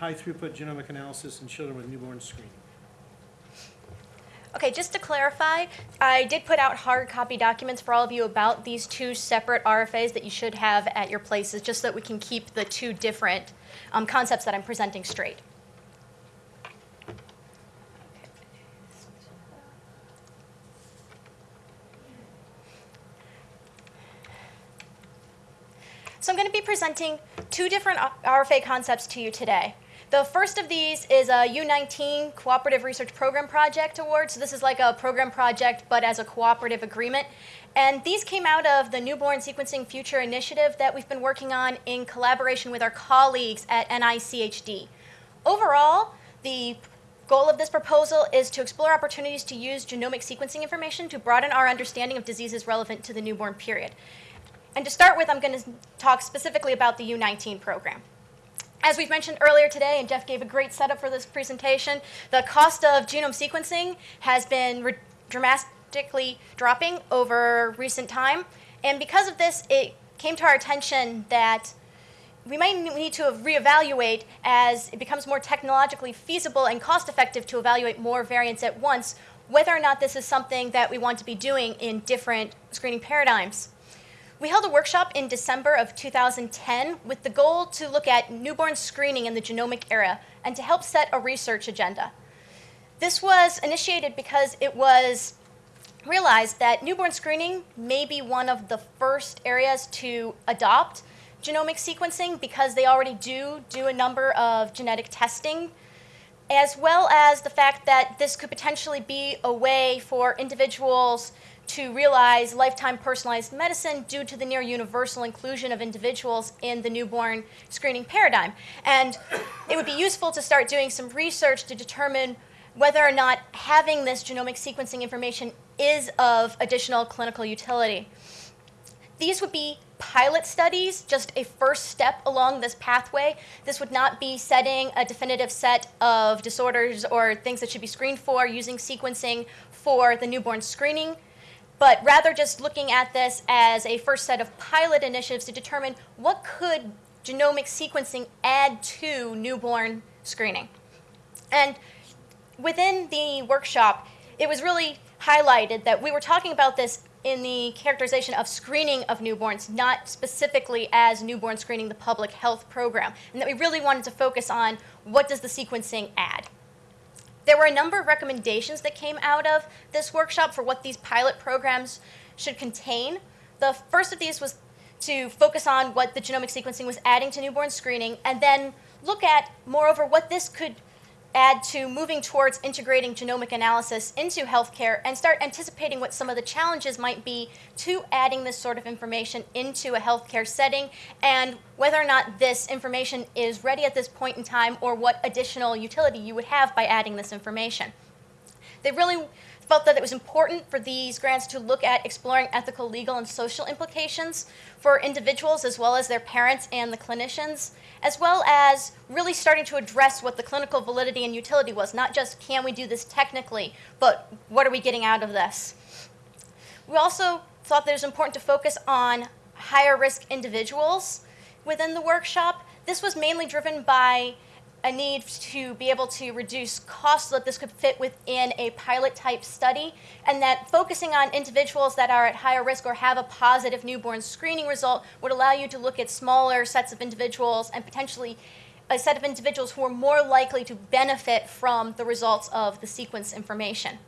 high-throughput genomic analysis in children with newborn screening. Okay, just to clarify, I did put out hard copy documents for all of you about these two separate RFAs that you should have at your places, just so that we can keep the two different um, concepts that I'm presenting straight. So I'm going to be presenting two different RFA concepts to you today. The first of these is a U19 Cooperative Research Program Project Award. So this is like a program project, but as a cooperative agreement. And these came out of the Newborn Sequencing Future Initiative that we've been working on in collaboration with our colleagues at NICHD. Overall, the goal of this proposal is to explore opportunities to use genomic sequencing information to broaden our understanding of diseases relevant to the newborn period. And to start with, I'm going to talk specifically about the U19 program. As we've mentioned earlier today, and Jeff gave a great setup for this presentation, the cost of genome sequencing has been dramatically dropping over recent time. And because of this, it came to our attention that we might need to reevaluate as it becomes more technologically feasible and cost effective to evaluate more variants at once, whether or not this is something that we want to be doing in different screening paradigms. We held a workshop in December of 2010 with the goal to look at newborn screening in the genomic era and to help set a research agenda. This was initiated because it was realized that newborn screening may be one of the first areas to adopt genomic sequencing because they already do do a number of genetic testing, as well as the fact that this could potentially be a way for individuals to realize lifetime personalized medicine due to the near universal inclusion of individuals in the newborn screening paradigm. And it would be useful to start doing some research to determine whether or not having this genomic sequencing information is of additional clinical utility. These would be pilot studies, just a first step along this pathway. This would not be setting a definitive set of disorders or things that should be screened for using sequencing for the newborn screening but rather just looking at this as a first set of pilot initiatives to determine what could genomic sequencing add to newborn screening. And within the workshop, it was really highlighted that we were talking about this in the characterization of screening of newborns, not specifically as newborn screening, the public health program, and that we really wanted to focus on what does the sequencing add. There were a number of recommendations that came out of this workshop for what these pilot programs should contain. The first of these was to focus on what the genomic sequencing was adding to newborn screening, and then look at, moreover, what this could add to moving towards integrating genomic analysis into healthcare and start anticipating what some of the challenges might be to adding this sort of information into a healthcare setting and whether or not this information is ready at this point in time or what additional utility you would have by adding this information. They really felt that it was important for these grants to look at exploring ethical, legal, and social implications for individuals as well as their parents and the clinicians, as well as really starting to address what the clinical validity and utility was, not just can we do this technically, but what are we getting out of this. We also thought that it was important to focus on higher risk individuals within the workshop. This was mainly driven by a need to be able to reduce costs so that this could fit within a pilot type study, and that focusing on individuals that are at higher risk or have a positive newborn screening result would allow you to look at smaller sets of individuals and potentially a set of individuals who are more likely to benefit from the results of the sequence information.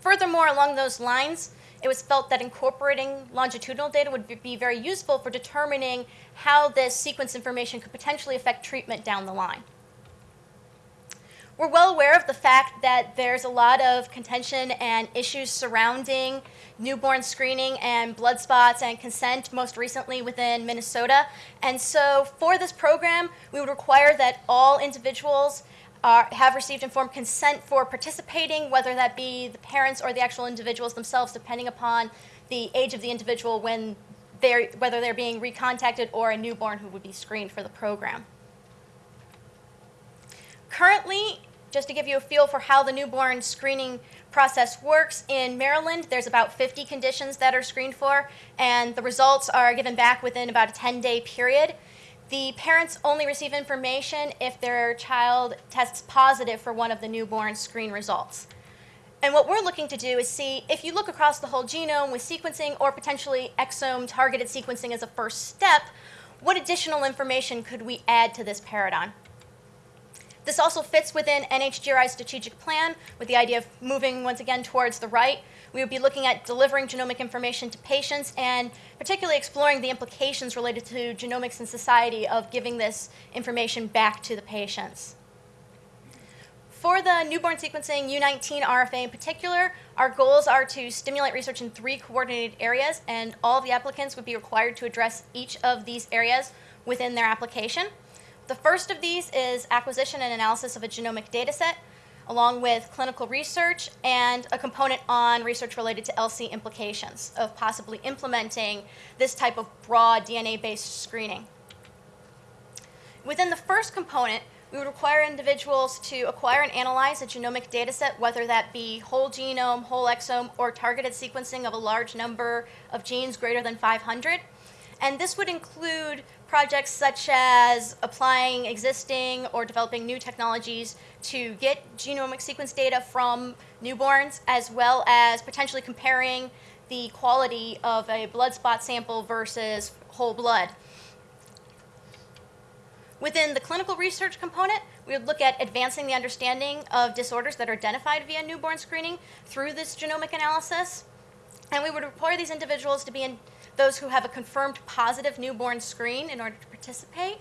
Furthermore, along those lines, it was felt that incorporating longitudinal data would be very useful for determining how this sequence information could potentially affect treatment down the line. We're well aware of the fact that there's a lot of contention and issues surrounding newborn screening and blood spots and consent, most recently within Minnesota. And so for this program, we would require that all individuals are, have received informed consent for participating, whether that be the parents or the actual individuals themselves, depending upon the age of the individual when they're, whether they're being recontacted or a newborn who would be screened for the program. Currently, just to give you a feel for how the newborn screening process works, in Maryland, there's about 50 conditions that are screened for, and the results are given back within about a 10-day period. The parents only receive information if their child tests positive for one of the newborn screen results. And what we're looking to do is see if you look across the whole genome with sequencing or potentially exome targeted sequencing as a first step, what additional information could we add to this paradigm? This also fits within NHGRI's strategic plan with the idea of moving once again towards the right. We would be looking at delivering genomic information to patients and particularly exploring the implications related to genomics in society of giving this information back to the patients. For the newborn sequencing U19 RFA in particular, our goals are to stimulate research in three coordinated areas, and all the applicants would be required to address each of these areas within their application. The first of these is acquisition and analysis of a genomic data set, along with clinical research and a component on research related to ELSI implications of possibly implementing this type of broad DNA-based screening. Within the first component, we would require individuals to acquire and analyze a genomic data set, whether that be whole genome, whole exome, or targeted sequencing of a large number of genes greater than 500. And this would include projects such as applying existing or developing new technologies to get genomic sequence data from newborns, as well as potentially comparing the quality of a blood spot sample versus whole blood. Within the clinical research component, we would look at advancing the understanding of disorders that are identified via newborn screening through this genomic analysis. And we would require these individuals to be in those who have a confirmed positive newborn screen in order to participate.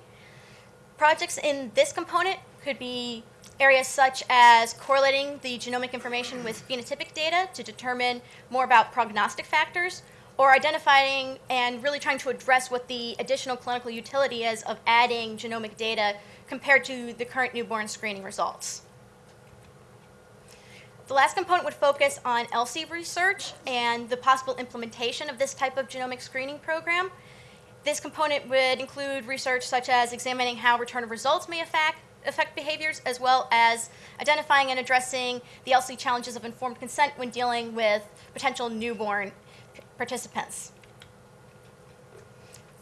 Projects in this component could be areas such as correlating the genomic information with phenotypic data to determine more about prognostic factors, or identifying and really trying to address what the additional clinical utility is of adding genomic data compared to the current newborn screening results. The last component would focus on ELSI research and the possible implementation of this type of genomic screening program. This component would include research such as examining how return of results may affect, affect behaviors, as well as identifying and addressing the ELSI challenges of informed consent when dealing with potential newborn participants.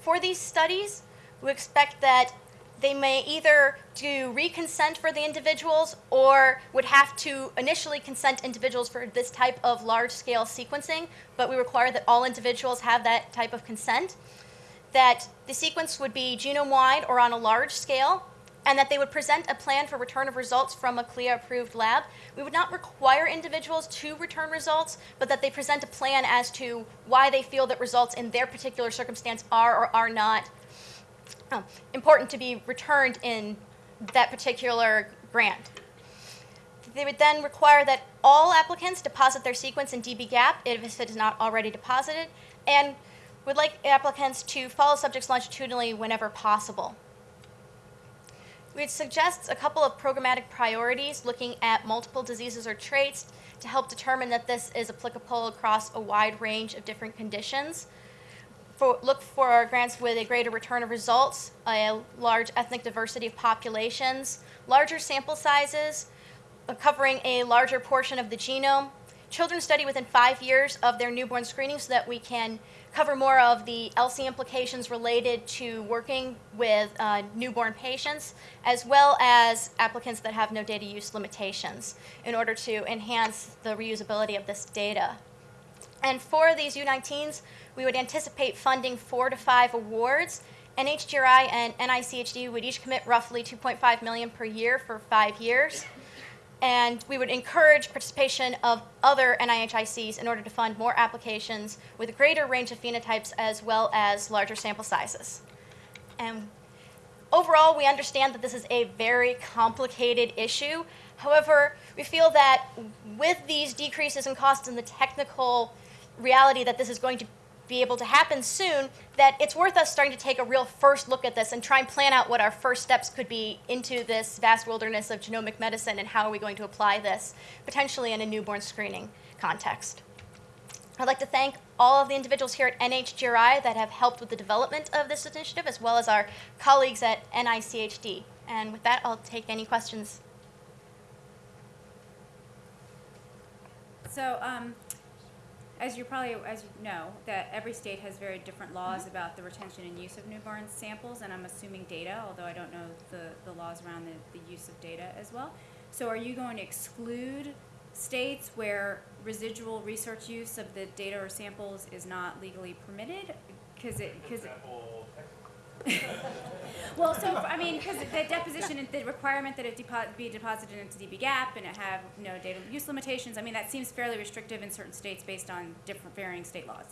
For these studies, we expect that they may either do reconsent for the individuals or would have to initially consent individuals for this type of large scale sequencing, but we require that all individuals have that type of consent. That the sequence would be genome wide or on a large scale, and that they would present a plan for return of results from a CLIA approved lab. We would not require individuals to return results, but that they present a plan as to why they feel that results in their particular circumstance are or are not um, important to be returned in that particular grant. They would then require that all applicants deposit their sequence in dbGaP if it is not already deposited, and would like applicants to follow subjects longitudinally whenever possible. We'd suggest a couple of programmatic priorities looking at multiple diseases or traits to help determine that this is applicable across a wide range of different conditions. For, look for grants with a greater return of results, a large ethnic diversity of populations, larger sample sizes, uh, covering a larger portion of the genome. Children study within five years of their newborn screening so that we can cover more of the ELSI implications related to working with uh, newborn patients, as well as applicants that have no data use limitations in order to enhance the reusability of this data. And for these U19s, we would anticipate funding four to five awards. NHGRI and NICHD would each commit roughly 2.5 million per year for five years and we would encourage participation of other NIHICs in order to fund more applications with a greater range of phenotypes as well as larger sample sizes. And overall, we understand that this is a very complicated issue. However, we feel that with these decreases in costs and the technical reality that this is going to be able to happen soon, that it's worth us starting to take a real first look at this and try and plan out what our first steps could be into this vast wilderness of genomic medicine and how are we going to apply this, potentially in a newborn screening context. I'd like to thank all of the individuals here at NHGRI that have helped with the development of this initiative, as well as our colleagues at NICHD. And with that, I'll take any questions. So, um, as you probably, as you know, that every state has very different laws mm-hmm. about the retention and use of newborn samples, and I'm assuming data, although I don't know the, the laws around the, the use of data as well. So are you going to exclude states where residual research use of the data or samples is not legally permitted? Cause it, cause it. Well, so, I mean, because the deposition, and the requirement that it depo- be deposited into dbGaP and it have, know, data use limitations, I mean, that seems fairly restrictive in certain states based on different varying state laws.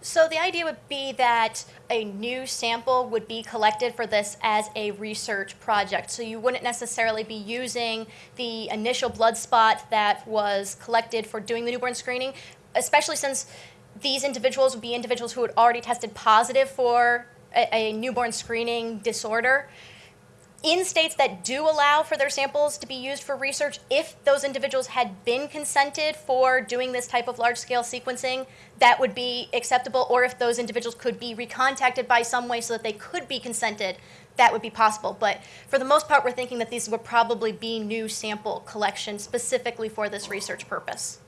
So the idea would be that a new sample would be collected for this as a research project. So you wouldn't necessarily be using the initial blood spot that was collected for doing the newborn screening, especially since these individuals would be individuals who had already tested positive for a, a newborn screening disorder. In states that do allow for their samples to be used for research, if those individuals had been consented for doing this type of large scale sequencing, that would be acceptable. Or if those individuals could be recontacted by some way so that they could be consented, that would be possible. But for the most part, we're thinking that these would probably be new sample collections specifically for this research purpose.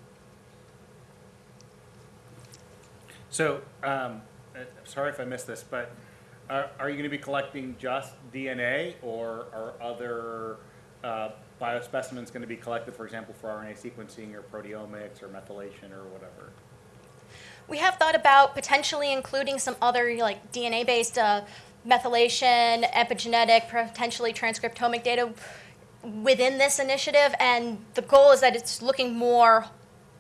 So, um, uh, sorry if I missed this, but are, are you gonna be collecting just DNA or are other, uh, biospecimens gonna be collected, for example, for RNA sequencing or proteomics or methylation or whatever? We have thought about potentially including some other like DNA-based uh, methylation, epigenetic, potentially transcriptomic data within this initiative, and the goal is that it's looking more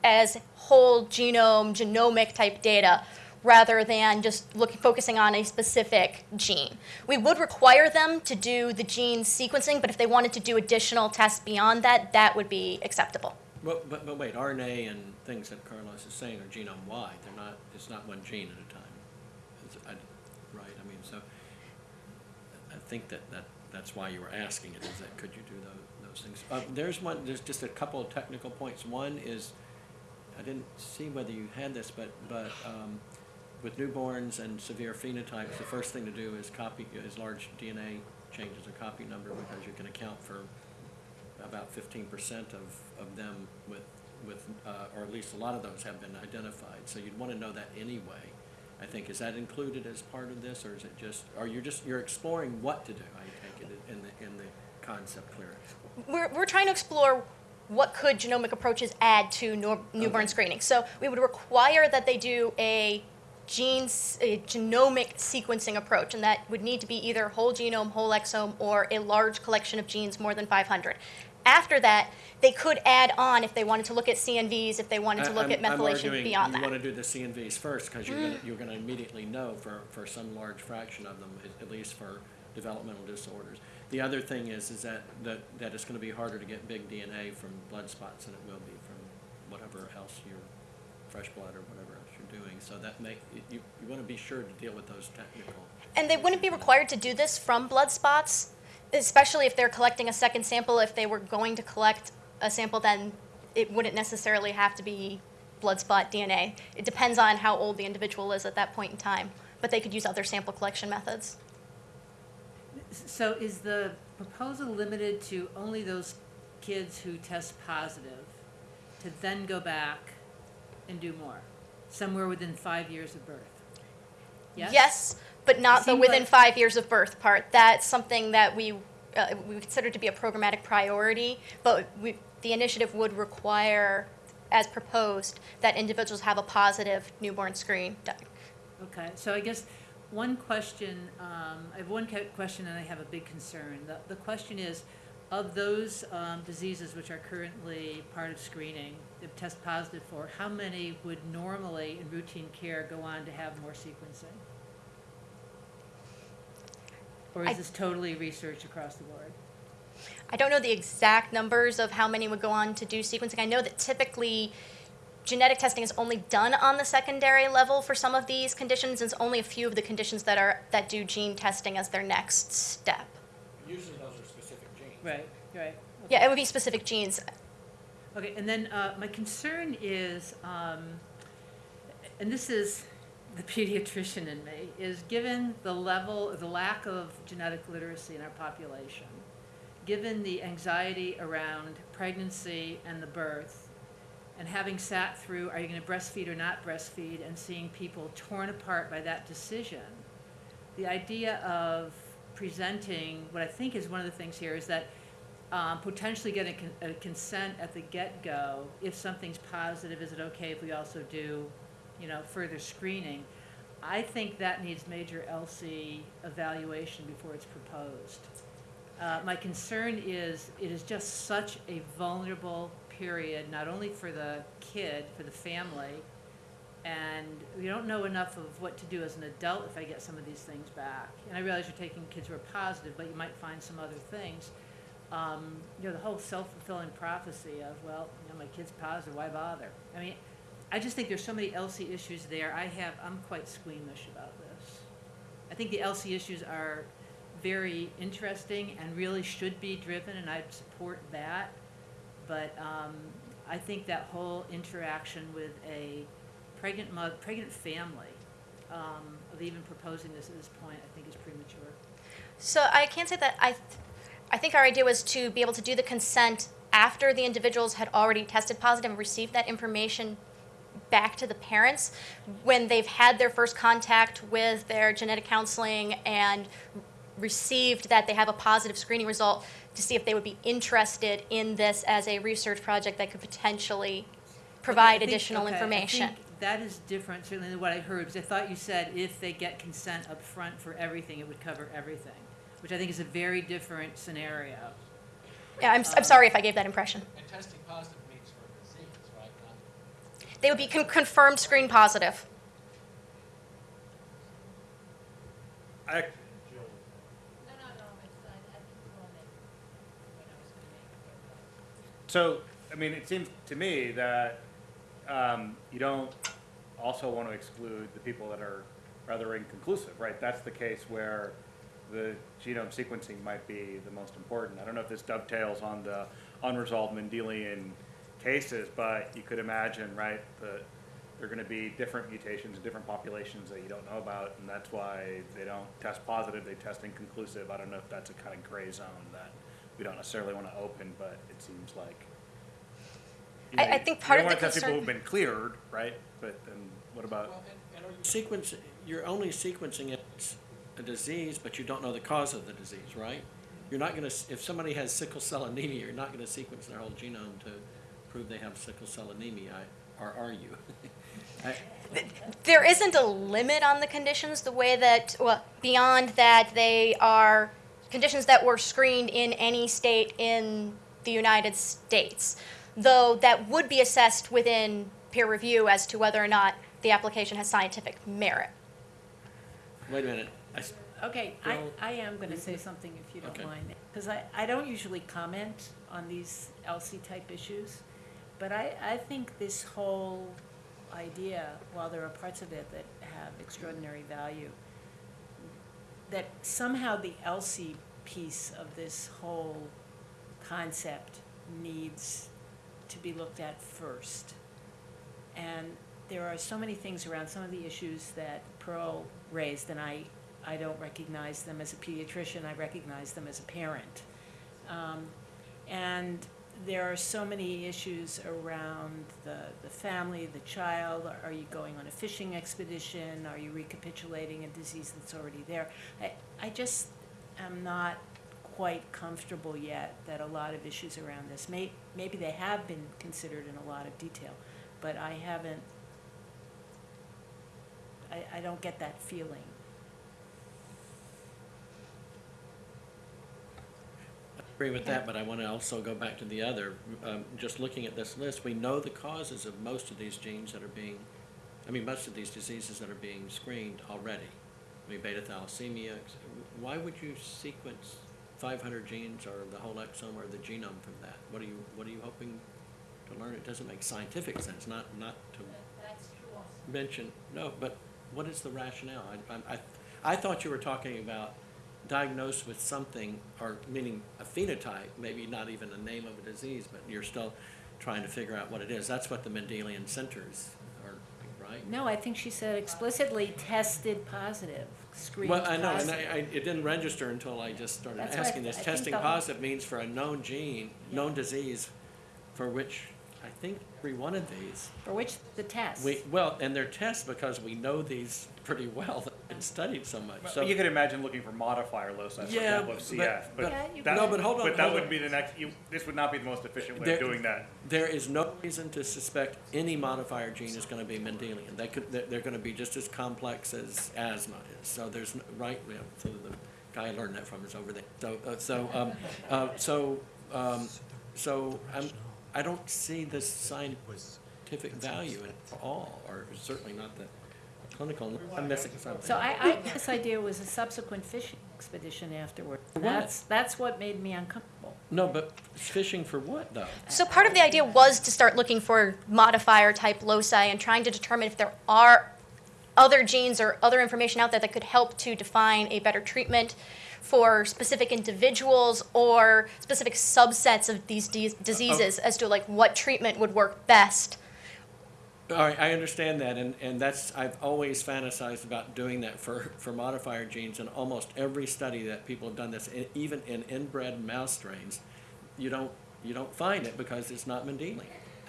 as whole genome, genomic type data, rather than just focusing on a specific gene. We would require them to do the gene sequencing, but if they wanted to do additional tests beyond that, that would be acceptable. But, but, but wait, RNA and things that Carlos is saying are genome-wide, they're not, it's not one gene at a time. I- Right, I mean, so, I think that, that, that's why you were asking it, is that could you do those, those things? Uh, there's one, there's just a couple of technical points. One is, I didn't see whether you had this, but, but, um, with newborns and severe phenotypes, the first thing to do is copy, is large DNA changes a copy number because you can account for about fifteen percent of, of them with, with, uh, or at least a lot of those have been identified. So you'd want to know that anyway. I think, is that included as part of this, or is it just, or you're just, you're exploring what to do, I take it, in the, in the concept clearance? we're, we're trying to explore what could genomic approaches add to nor- newborn Okay. screening. So we would require that they do a genes, a genomic sequencing approach, and that would need to be either whole genome, whole exome, or a large collection of genes, more than 500. After that, they could add on if they wanted to look at CNVs, if they wanted to look at I'm- I'm methylation arguing beyond You that. want to do the CNVs first, because you're gonna, mm. gonna immediately know for, for some large fraction of them, at- at least for developmental disorders. The other thing is, is that, that, that it's gonna be harder to get big DNA from blood spots than it will be from whatever else your, fresh blood or whatever doing. So that make, you, you want to be sure to deal with those technical. And they wouldn't be required to do this from blood spots, especially if they're collecting a second sample. If they were going to collect a sample, then it wouldn't necessarily have to be blood spot DNA. It depends on how old the individual is at that point in time, but they could use other sample collection methods. So is the proposal limited to only those kids who test positive to then go back and do more? Somewhere within five years of birth? Yes? but not the within like- five years of birth part. That's something that we, uh, we consider to be a programmatic priority, but we, the initiative would require, as proposed, that individuals have a positive newborn screen. Okay, so I guess one question, um, I have one question and I have a big concern. The, the question is, of those, um, diseases which are currently part of screening, that test positive for, how many would normally in routine care go on to have more sequencing? Or I- is this totally research across the board? I don't know the exact numbers of how many would go on to do sequencing. I know that typically genetic testing is only done on the secondary level for some of these conditions, and it's only a few of the conditions that are that do gene testing as their next step. Usually those are specific genes. Right, right. Yeah, it would be specific genes. Okay, and then uh, my concern is, um, and this is the pediatrician in me, is given the level, the lack of genetic literacy in our population, given the anxiety around pregnancy and the birth, And having sat through, are you gonna breastfeed or not breastfeed, and seeing people torn apart by that decision, the idea of presenting, what I think is one of the things here is that um, potentially getting con- a consent at the get-go, if something's positive, is it okay if we also do, you know, further screening? I think that needs major ELSI evaluation before it's proposed. Uh, my concern is, it is just such a vulnerable period, not only for the kid, for the family, and we don't know enough of what to do as an adult if I get some of these things back. And I realize you're taking kids who are positive, but you might find some other things. Um, you know, the whole self-fulfilling prophecy of, well, you know, my kid's positive, why bother? I mean, I just think there's so many ELSI issues there. I have, I'm quite squeamish about this. I think the ELSI issues are very interesting and really should be driven, and I'd support that. But um, I think that whole interaction with a pregnant mother, pregnant family, um, of even proposing this at this point, I think is premature. So I can't say that I, I think our idea was to be able to do the consent after the individuals had already tested positive and received that information back to the parents when they've had their first contact with their genetic counseling and received that they have a positive screening result to see if they would be interested in this as a research project that could potentially provide think- additional okay, I information. think That is different certainly than what I heard, because I thought you said if they get consent up front for everything, it would cover everything, which I think is a very different scenario. Yeah, I'm, s am sorry if I gave that impression. And testing positive means for a disease, right? Not- They would be con- confirmed screen positive. I, No, no, no, it's, I, I think Paul meant when I was gonna make So, I mean, it seems to me that um, you don't also want to exclude the people that are rather inconclusive, right? That's the case where the genome sequencing might be the most important. I don't know if this dovetails on the unresolved Mendelian cases, but you could imagine, right, that there are going to be different mutations in different populations that you don't know about, and that's why they don't test positive, they test inconclusive. I don't know if that's a kind of gray zone that we don't necessarily want to open, but it seems like. you I- know, I you- think part You of don't the want to test people concern- who've been cleared, right? But then what about? Well, and, and are you Sequence, you're only sequencing it, a disease, but you don't know the cause of the disease, right? You're not gonna, if somebody has sickle cell anemia, you're not gonna sequence their whole genome to prove they have sickle cell anemia, or are you? I- There isn't a limit on the conditions the way that, well, beyond that, they are conditions that were screened in any state in the United States. Though that would be assessed within peer review as to whether or not the application has scientific merit. Wait a minute, Okay, I? I am gonna say mm-hmm. something if you don't mind, because I, I don't usually comment on these ELSI-type issues, but I, I think this whole idea, while there are parts of it that have extraordinary value, that somehow the ELSI piece of this whole concept needs to be looked at first. And there are so many things around some of the issues that Pearl raised, and I, I don't recognize them as a pediatrician, I recognize them as a parent. Um, and there are so many issues around the, the family, the child, are you going on a fishing expedition, are you recapitulating a disease that's already there? I, I just am not quite comfortable yet that a lot of issues around this, may, maybe they have been considered in a lot of detail, but I haven't, I, I don't get that feeling. Agree with that, but I wanna also go back to the other, um, just looking at this list, we know the causes of most of these genes that are being, I mean, most of these diseases that are being screened already. I mean, beta thalassemia, why would you sequence five hundred genes or the whole exome or the genome from that? What are you, what are you hoping to learn? It doesn't make scientific sense, not, not to That's true also. mention, no, but what is the rationale? I, I, I- I thought you were talking about diagnosed with something, or meaning a phenotype, maybe not even the name of a disease, but you're still trying to figure out what it is. That's what the Mendelian centers are, right? No, I think she said explicitly tested positive, screened Well. I know, and I, I, it didn't register until I just started That's what I asking th- this. I think Testing the whole- positive means for a known gene, known disease, for which I think every one of these, For which the test. we, well, and they're tests because we know these pretty well, they've been studied so much, so. You could imagine looking for modifier loci, for Yeah, example, of but- CF, but- but Yeah, that, No, but hold on, but that hold would on. be the next, you, this would not be the most efficient way There- of doing that. There is no reason to suspect any modifier gene is gonna be Mendelian. They could, they're, they're gonna be just as complex as asthma is. So there's, n- right, yeah, so the guy I learned that from is over there. So, uh, so, um, uh, so, um, so I'm, I don't see the scientific value at all, or certainly not the clinical. I'm missing something. So I, I, this idea was a subsequent fishing expedition afterward. What? That's, that's what made me uncomfortable. No, but fishing for what, though? So part of the idea was to start looking for modifier type loci and trying to determine if there are other genes or other information out there that could help to define a better treatment for specific individuals or specific subsets of these dis- diseases as to like what treatment would work best. All right, I understand that, and, and that's, I've always fantasized about doing that for, for modifier genes, and almost every study that people have done this, even in inbred mouse strains, you don't, you don't find it because it's not Mendelian.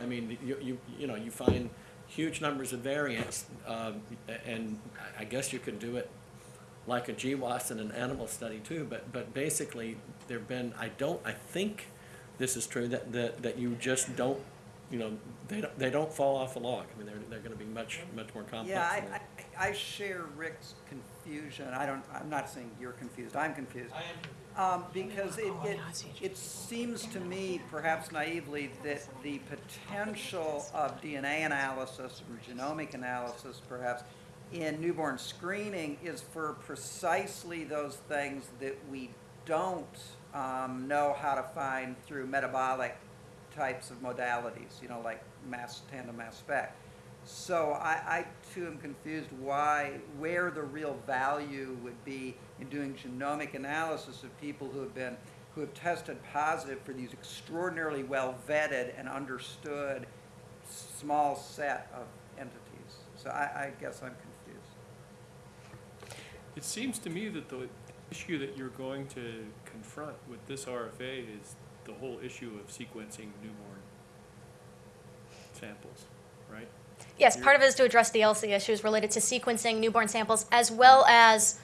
I mean, you, you, you know, you find huge numbers of variants, um, and I- I guess you could do it like a GWAS in an animal study too, but, but basically, there've been, I don't, I think this is true, that, that, that you just don't, you know, they don't, they don't fall off a log. I mean, they're, they're gonna be much, much more complex. Yeah, I, that. I, I share Rick's confusion. I don't, I'm not saying you're confused, I'm confused. I am Um, because it, it, it seems to me, perhaps naively, that the potential of DNA analysis or genomic analysis perhaps in newborn screening is for precisely those things that we don't, um, know how to find through metabolic types of modalities, you know, like mass, tandem mass spec. So I, I too am confused why, where the real value would be in doing genomic analysis of people who have been, who have tested positive for these extraordinarily well vetted and understood small set of entities. So I, I guess I'm. It seems to me that the issue that you're going to confront with this RFA is the whole issue of sequencing newborn samples, right? Yes, part of it is to address the ELSI issues related to sequencing newborn samples, as well as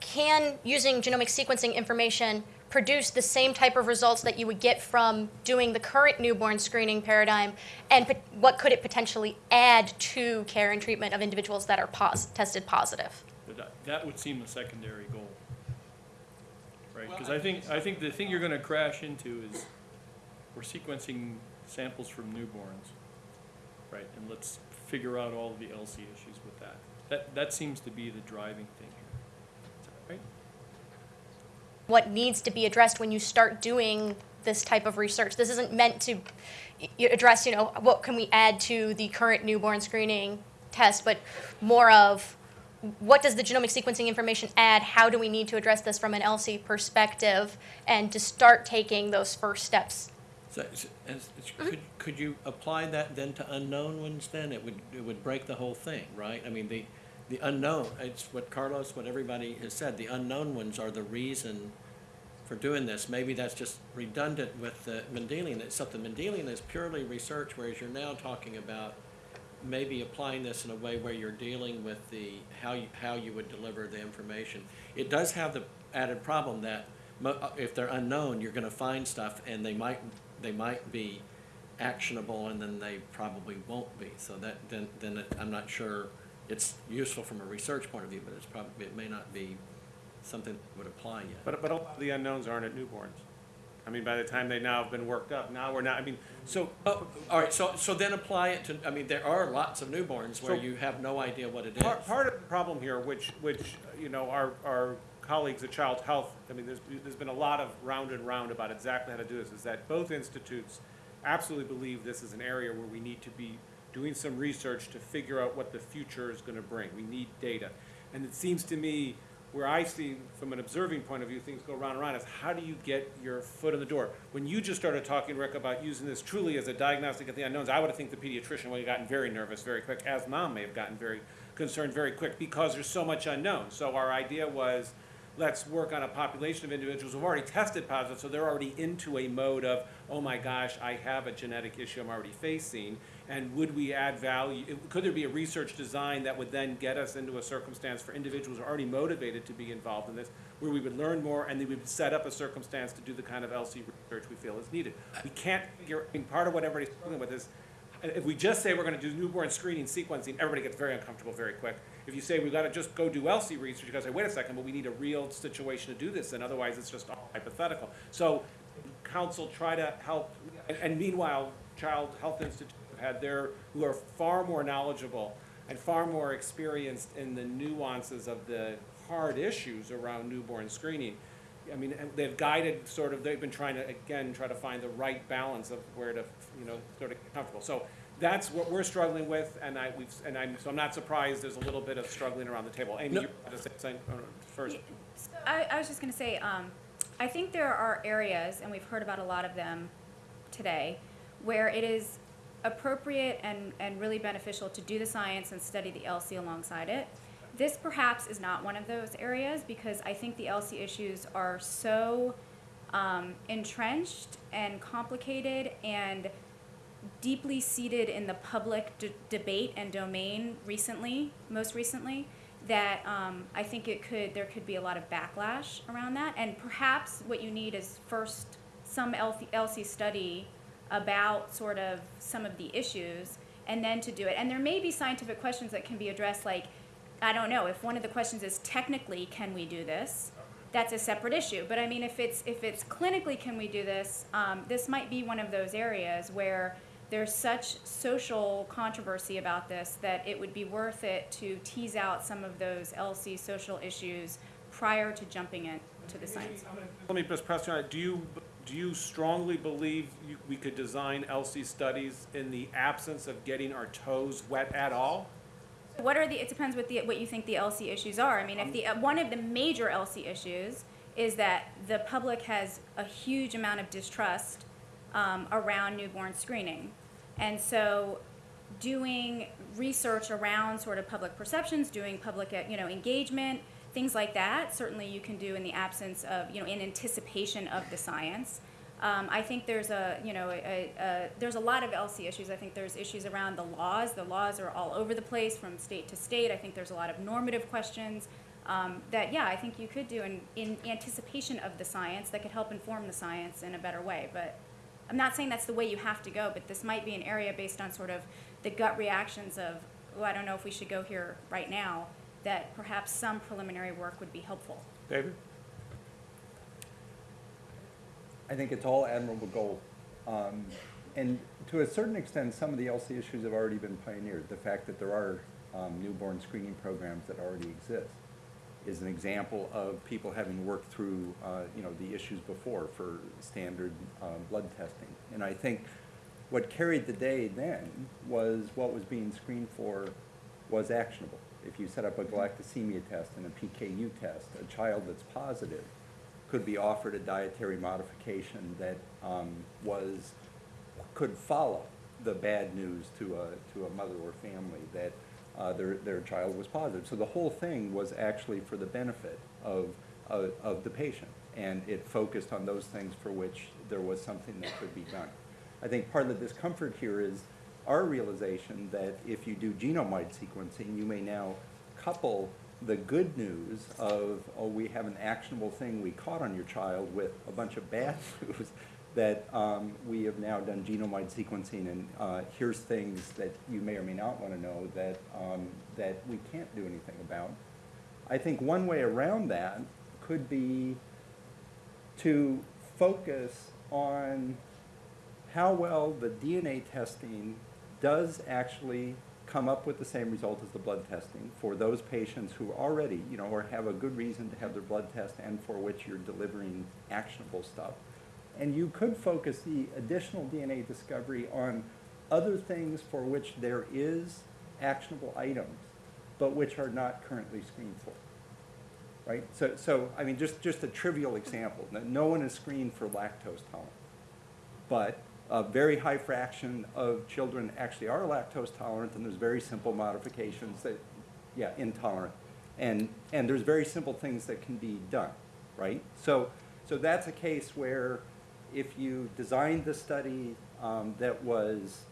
can using genomic sequencing information produce the same type of results that you would get from doing the current newborn screening paradigm, and what could it potentially add to care and treatment of individuals that are pos- tested positive? But that, that would seem a secondary goal. Right, Well, because I I think, I think the thing you're gonna crash into is, we're sequencing samples from newborns, right? And let's figure out all the ELSI issues with that. That, that seems to be the driving thing here, right? what needs to be addressed when you start doing this type of research. This isn't meant to y- y- address, you know, what can we add to the current newborn screening test, but more of what does the genomic sequencing information add? How do we need to address this from an ELSI perspective? And to start taking those first steps. So, so, as- could, could you apply that then to unknown ones then? It would, it would break the whole thing, right? I mean, the, the unknown, it's what Carlos, what everybody has said, the unknown ones are the reason for doing this. Maybe that's just redundant with the Mendelian, it's something, Mendelian is purely research, whereas you're now talking about maybe applying this in a way where you're dealing with the, how you, how you would deliver the information. It does have the added problem that uh, if they're unknown, you're gonna find stuff and they might, they might be actionable and then they probably won't be. So that, then, then it- I'm not sure it's useful from a research point of view, but it's probably, it may not be something that would apply yet. But, but the unknowns aren't at newborns. I mean, by the time they now have been worked up, now we're not, I mean, so, Oh, all right, so, so then apply it to, I mean, there are lots of newborns where So- you have no idea what it is. Part, part of the problem here, which, which, you know, our, our colleagues at Child Health, I mean, there's, there's been a lot of round and round about exactly how to do this, is that both institutes absolutely believe this is an area where we need to be doing some research to figure out what the future is gonna bring. We need data. And it seems to me, where I see, from an observing point of view, things go round and round, is how do you get your foot in the door? When you just started talking, Rick, about using this truly as a diagnostic of the unknowns, I would have think the pediatrician would have gotten very nervous very quick, as mom may have gotten very concerned very quick, because there's so much unknown. So our idea was let's work on a population of individuals who've already tested positive, so they're already into a mode of, oh my gosh, I have a genetic issue I'm already facing, and would we add value, could there be a research design that would then get us into a circumstance for individuals who are already motivated to be involved in this, where we would learn more and then we would set up a circumstance to do the kind of ELSI research we feel is needed. We can't figure, I mean, part of what everybody's struggling with is, if we just say we're gonna do newborn screening sequencing, everybody gets very uncomfortable very quick. If you say we've gotta just go do ELSI research, you gotta say, wait a second, but we need a real situation to do this, and otherwise it's just all hypothetical. So, council try to help, and- and meanwhile, Child Health Institute have had their, who are far more knowledgeable and far more experienced in the nuances of the hard issues around newborn screening. I mean, they've guided sort of, they've been trying to, again, try to find the right balance of where to, you know, sort of comfortable. So that's what we're struggling with, and I, we've, and I'm, so I'm not surprised there's a little bit of struggling around the table. Amy, No. you're to say something uh, first? I, I was just gonna say, um, I think there are areas, and we've heard about a lot of them today, where it is appropriate and, and really beneficial to do the science and study the ELSI alongside it. This perhaps is not one of those areas because I think the ELSI issues are so um, entrenched and complicated and deeply seated in the public debate and domain recently, most recently, that um, I think it could there could be a lot of backlash around that. And perhaps what you need is first some ELSI study about sort of some of the issues, and then to do it. And there may be scientific questions that can be addressed, like I don't know if one of the questions is technically can we do this. That's a separate issue, but I mean, if it's if it's clinically can we do this, um, this might be one of those areas where there's such social controversy about this that it would be worth it to tease out some of those ELSI social issues prior to jumping into the science. Let me just press you on it. Do you, do you strongly believe you, we could design ELSI studies in the absence of getting our toes wet at all? What are the, it depends what the, what you think the ELSI issues are. I mean, if the, uh, one of the major ELSI issues is that the public has a huge amount of distrust um, around newborn screening. And so doing research around sort of public perceptions, doing public, uh, you know, engagement, things like that, certainly you can do in the absence of, you know, in anticipation of the science. Um, I think there's a, you know, a, a, there's a lot of ELSI issues. I think there's issues around the laws. The laws are all over the place from state to state. I think there's a lot of normative questions um, that, yeah, I think you could do in, in anticipation of the science that could help inform the science in a better way. But I'm not saying that's the way you have to go, but this might be an area based on sort of the gut reactions of, oh, I don't know if we should go here right now, that perhaps some preliminary work would be helpful. David? I think it's all admirable goal. Um, and to a certain extent, some of the ELSI issues have already been pioneered. The fact that there are um, newborn screening programs that already exist is an example of people having worked through, uh, you know, the issues before for standard uh, blood testing. And I think what carried the day then was what was being screened for was actionable. If you set up a galactosemia test and a PKU test, a child that's positive could be offered a dietary modification that um, was, could follow the bad news to a, to a mother or family that uh, their, their child was positive. So the whole thing was actually for the benefit of, of, of the patient. And it focused on those things for which there was something that could be done. I think part of the discomfort here is our realization that if you do genome-wide sequencing, you may now couple the good news of, oh, we have an actionable thing we caught on your child with a bunch of bad news that um, we have now done genome-wide sequencing and uh, here's things that you may or may not want to know that, um, that we can't do anything about. I think one way around that could be to focus on how well the DNA testing does actually come up with the same result as the blood testing for those patients who already, you know, or have a good reason to have their blood test and for which you're delivering actionable stuff. And you could focus the additional DNA discovery on other things for which there is actionable items, but which are not currently screened for. Right? So, so I mean, just, just a trivial example. No- one is screened for lactose tolerance. But a very high fraction of children actually are lactose tolerant, and there's very simple modifications that, yeah, intolerant. And, and there's very simple things that can be done, right? So, so that's a case where if you designed the study um, that was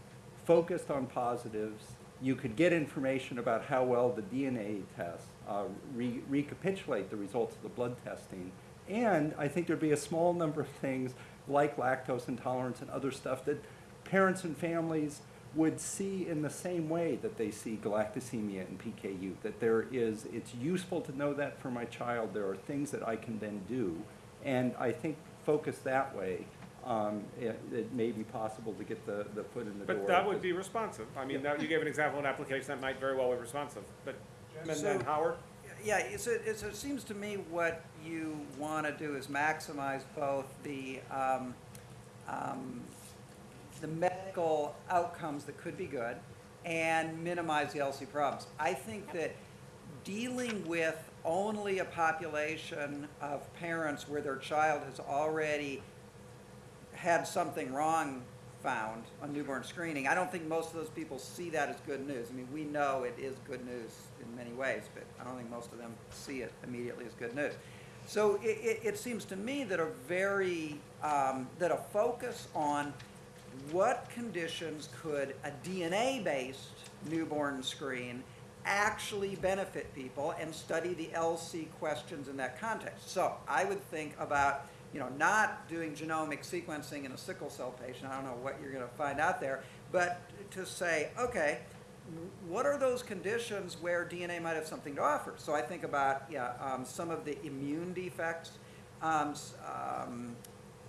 focused on positives, you could get information about how well the DNA test, uh, re- recapitulate the results of the blood testing. And I think there'd be a small number of things like lactose intolerance and other stuff that parents and families would see in the same way that they see galactosemia and PKU, that there is, it's useful to know that for my child, there are things that I can then do. And I think focused that way, um, it, it may be possible to get the, the foot in the door. But that would be responsive. I mean, that, you gave an example of an application that might very well be responsive, but Jim and then Howard? Yeah, it's, a- it's, it seems to me what you want to do is maximize both the, um, um, the medical outcomes that could be good and minimize the ELSI problems. I think that dealing with only a population of parents where their child has already had something wrong found on newborn screening, I don't think most of those people see that as good news. I mean, we know it is good news in many ways, but I don't think most of them see it immediately as good news. So it, it, it seems to me that a very, um, that a focus on what conditions could a DNA-based newborn screen actually benefit people and study the ELSI questions in that context. So I would think about, you know, not doing genomic sequencing in a sickle cell patient, I don't know what you're gonna find out there, but to say, okay, what are those conditions where DNA might have something to offer? So I think about, yeah, um, some of the immune defects, um, um,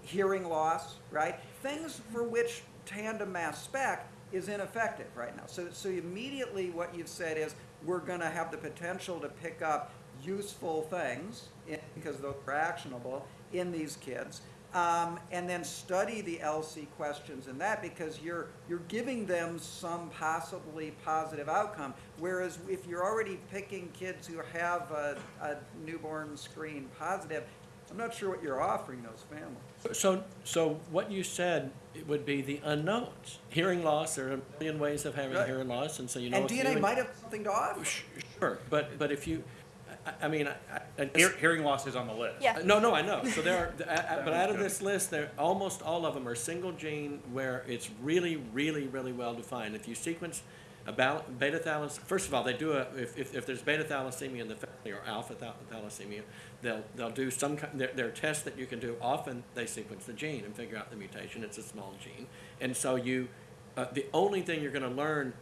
hearing loss, right? Things for which tandem mass spec is ineffective right now. So, so immediately what you've said is, we're gonna have the potential to pick up useful things, in- because those are actionable, in these kids. Um, and then study the ELSI questions in that, because you're, you're giving them some possibly positive outcome. Whereas if you're already picking kids who have a, a newborn screen positive, I'm not sure what you're offering those families. So, so what you said would be the unknowns. Hearing loss, there are a million ways of having Right. hearing loss, and so you know. And DNA might have something to offer. Sure, but, but if you, I, I mean, I, I. Hear, hearing loss is on the list. Yeah. No, no, I know. So there are, I- I- but out of this list, there, almost all of them are single gene where it's really, really, really well defined. If you sequence a beta thalas, first of all, they do a, if, if, if there's beta thalassemia in the family or alpha thalassemia, they'll, they'll do some, ki- there, there are tests that you can do. Often they sequence the gene and figure out the mutation. It's a small gene. And so you, uh, the only thing you're gonna learn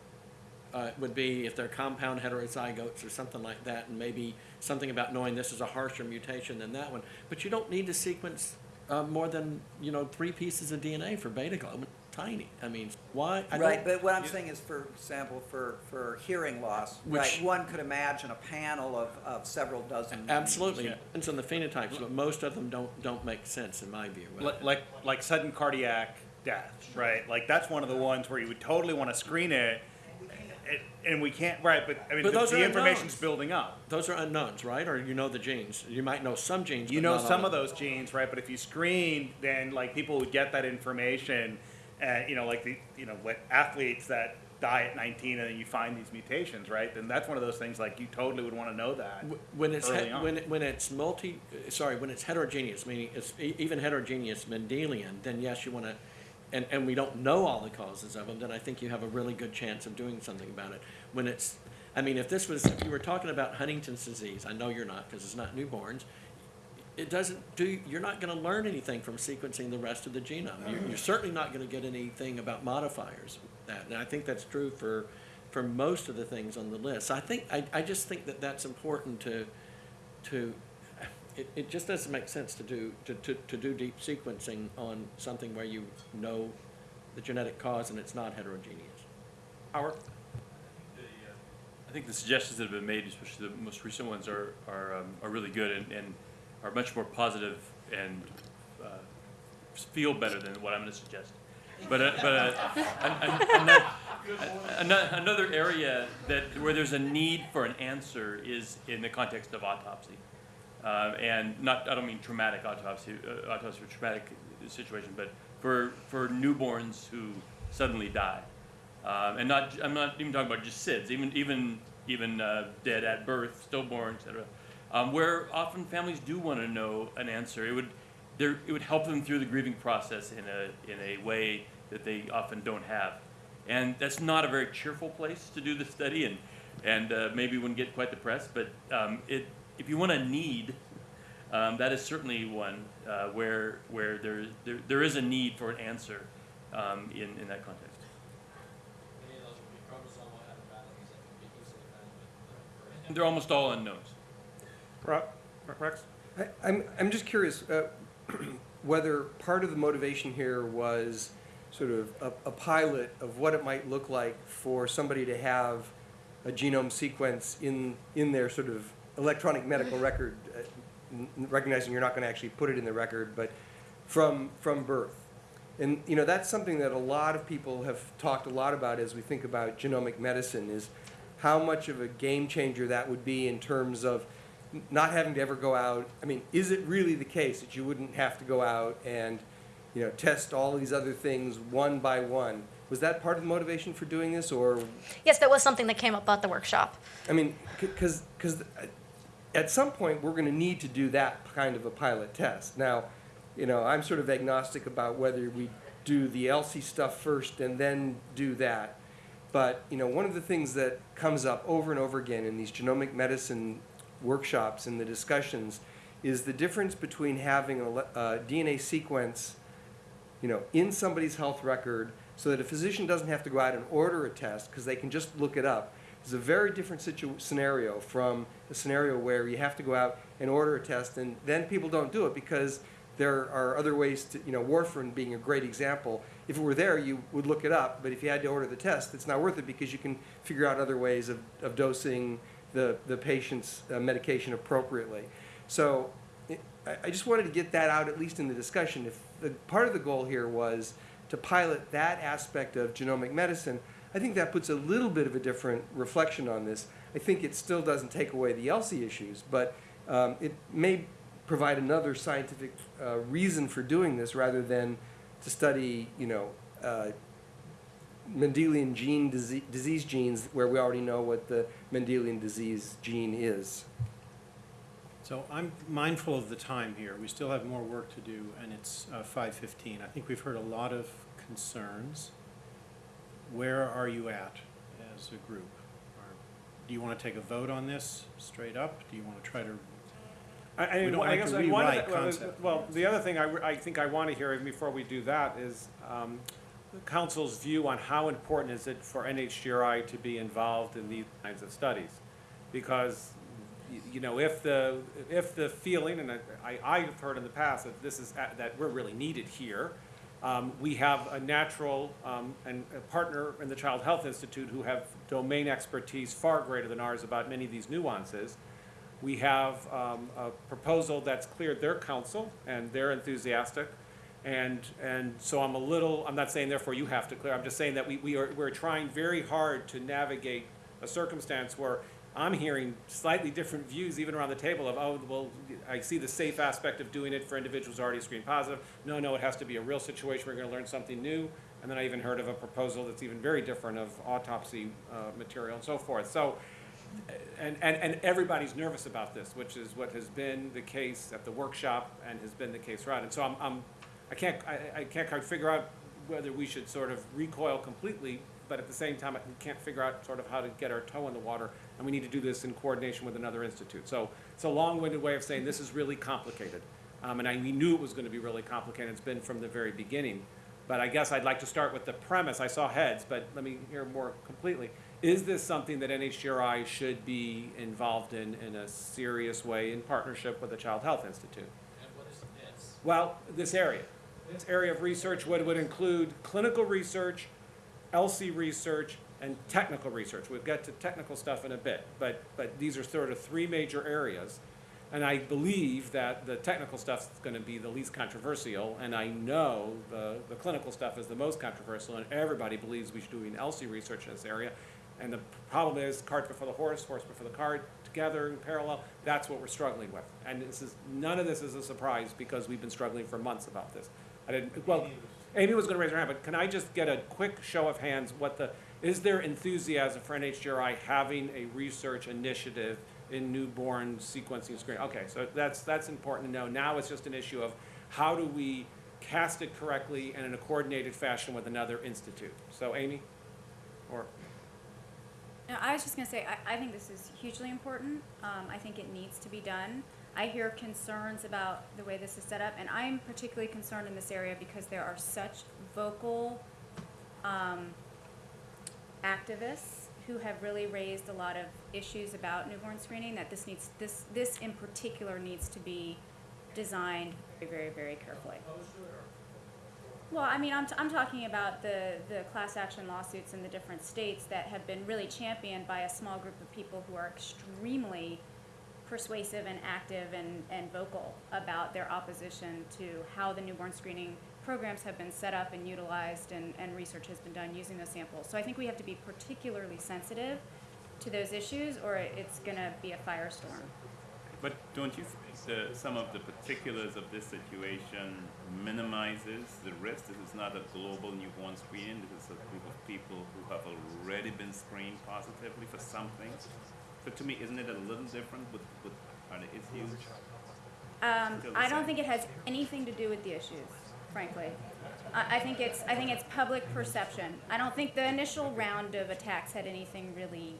uh, would be if they're compound heterozygotes or something like that, and maybe something about knowing this is a harsher mutation than that one. But you don't need to sequence uh, more than, you know, three pieces of DNA for beta globin. Tiny. I mean, why? I Right, but what I'm saying is, for example, for, for hearing loss, right, one could imagine a panel of, of several dozen. Absolutely. Depends on the phenotypes, but most of them don't, don't make sense in my view. Li- Like, like sudden cardiac death, right? Like, that's one of the ones where you would totally want to screen it, and we can't, right, but, I mean, But the those the are information's unknowns. building up. Those are unknowns, right? Or you know the genes. You might know some genes, You but know not all some of those genes, right? But if you screen, then like people would get that information, and you know, like the you know, what athletes that die at 19 and then you find these mutations, right? Then that's one of those things like you totally would want to know that. Wh- When it's, early he- on. when, it- when it's multi, uh, sorry, when it's heterogeneous, meaning it's e- even heterogeneous Mendelian, then yes, you want to, and, and we don't know all the causes of them, then I think you have a really good chance of doing something about it. When it's, I mean, if this was, if you were talking about Huntington's disease, I know you're not, because it's not newborns, it doesn't do, you're not going to learn anything from sequencing the rest of the genome. You're, you're certainly not going to get anything about modifiers. That, and I think that's true for, for most of the things on the list. I think, I, I just think that that's important to, to, it, it just doesn't make sense to do, to, to, to do deep sequencing on something where you know the genetic cause and it's not heterogeneous. Howard? Uh, I think the suggestions that have been made, especially the most recent ones, are, are, um, are really good and, and are much more positive and, uh, feel better than what I'm gonna suggest. But, uh, but, uh, an- an- ano- ano- another area that, where there's a need for an answer is in the context of autopsy. Uh, and not, I don't mean traumatic autopsy, uh, autopsy for traumatic situation, but for, for newborns who suddenly die. Um, and not, I'm not even talking about just SIDS, even, even, even uh, dead at birth, stillborn, et cetera, um, where often families do want to know an answer. It would, it would help them through the grieving process in a, in a way that they often don't have. And that's not a very cheerful place to do the study, and, and uh, maybe wouldn't get quite the press, but um, it, if you want a need, um, that is certainly one uh, where, where there, there, there is a need for an answer um, in, in that context. Many of those would be chromosomal abnormalities that can be easily found with, And they're almost all unknowns. Ro- Rex? I, I'm, I'm just curious, uh, whether part of the motivation here was sort of a, a pilot of what it might look like for somebody to have a genome sequence in, in their sort of electronic medical record, uh, n- recognizing you're not gonna actually put it in the record, but from, from birth. And, you know, that's something that a lot of people have talked a lot about as we think about genomic medicine, is how much of a game changer that would be in terms of not having to ever go out. I mean, is it really the case that you wouldn't have to go out and, you know, test all these other things one by one? Was that part of the motivation for doing this, or, Yes, that was something that came up at the workshop. I mean, because, because at some point, we're gonna need to do that kind of a pilot test. Now, you know, I'm sort of agnostic about whether we do the ELSI stuff first and then do that. But, you know, one of the things that comes up over and over again in these genomic medicine workshops and the discussions is the difference between having a a DNA sequence, you know, in somebody's health record so that a physician doesn't have to go out and order a test because they can just look it up. It's a very different scenario from a scenario where you have to go out and order a test and then people don't do it because there are other ways to, you know, warfarin being a great example. If it were there, you would look it up, but if you had to order the test, it's not worth it because you can figure out other ways of, of dosing the, the patient's uh, medication appropriately. So I, I just wanted to get that out, at least in the discussion. If the, part of the goal here was to pilot that aspect of genomic medicine, I think that puts a little bit of a different reflection on this. I think it still doesn't take away the ELSI issues, but um, it may provide another scientific uh, reason for doing this rather than to study, you know, uh, Mendelian gene disease, disease genes where we already know what the Mendelian disease gene is. So I'm mindful of the time here. We still have more work to do, and it's uh, 5:15. I think we've heard a lot of concerns. Where are you at as a group? Are- Do you want to take a vote on this straight up? Do you want to try to, I, I, We don't I like guess to I- one of rewrite the- well, concept. Well, the other thing I, I think I want to hear before we do that is, um, the council's view on how important is it for NHGRI to be involved in these kinds of studies? Because, you know, if the, if the feeling, and I, I- I've heard in the past that this is, a- that we're really needed here, um, we have a natural, um, and a partner in the Child Health Institute who have domain expertise far greater than ours about many of these nuances. We have um, a proposal that's cleared their council, and they're enthusiastic. And, and so I'm a little, I'm not saying therefore you have to clear, I'm just saying that we, we are, we're trying very hard to navigate a circumstance where I'm hearing slightly different views even around the table of, oh, well, I see the safe aspect of doing it for individuals already screened positive. No, no, it has to be a real situation, we're gonna learn something new. And then I even heard of a proposal that's even very different of autopsy, uh, material and so forth. So, and, and, and everybody's nervous about this, which is what has been the case at the workshop and has been the case right. And so I'm, I'm, I can't, I, I can't quite figure out whether we should sort of recoil completely, but at the same time, we can't figure out sort of how to get our toe in the water, and we need to do this in coordination with another institute. So it's a long-winded way of saying this is really complicated. Um, and I, we knew it was gonna be really complicated, it's been from the very beginning. But I guess I'd like to start with the premise, I saw heads, but let me hear more completely. Is this something that NHGRI should be involved in, in a serious way in partnership with the Child Health Institute? and what is this? Well, this area, this area of research would, would include clinical research, ELSI research, and technical research. We'll get to technical stuff in a bit, but, but these are sort of three major areas. And I believe that the technical stuff is gonna be the least controversial, and I know the, the clinical stuff is the most controversial, and everybody believes we should be doing ELSI research in this area. And the problem is cart before the horse, horse before the cart, together in parallel, that's what we're struggling with. And this is, none of this is a surprise, because we've been struggling for months about this. I didn't, well, Amy was gonna raise her hand, but can I just get a quick show of hands, what the, is there enthusiasm for NHGRI having a research initiative in newborn sequencing screening? Okay, so that's, that's important to know. Now it's just an issue of how do we cast it correctly and in a coordinated fashion with another institute? So Amy, or, No, I was just gonna say, I, I think this is hugely important. Um, I think it needs to be done. I hear concerns about the way this is set up, and I'm particularly concerned in this area because there are such vocal, um, activists who have really raised a lot of issues about newborn screening, that this needs, this, this in particular needs to be designed very, very, very carefully. Well, I mean, I'm, t- I'm talking about the, the class action lawsuits in the different states that have been really championed by a small group of people who are extremely persuasive and active and, and vocal about their opposition to how the newborn screening programs have been set up and utilized and, and research has been done using those samples. So I think we have to be particularly sensitive to those issues or it's gonna be a firestorm. But don't you think the, some of the particulars of this situation minimizes the risk? This is not a global newborn screening. This is a group of people who have already been screened positively for something. So to me, isn't it a little different with, with other issues? Um, I don't think it has anything to do with the issues, frankly. I, think it's, I think it's public perception. I don't think the initial round of attacks had anything really,